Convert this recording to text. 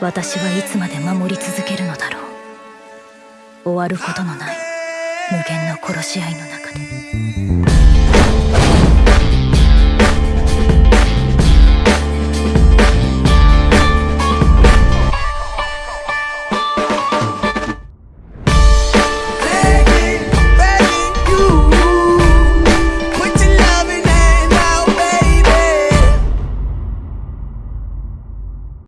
私はいつまで守り続けるのだろう。終わることのない無限の殺し合いの中で。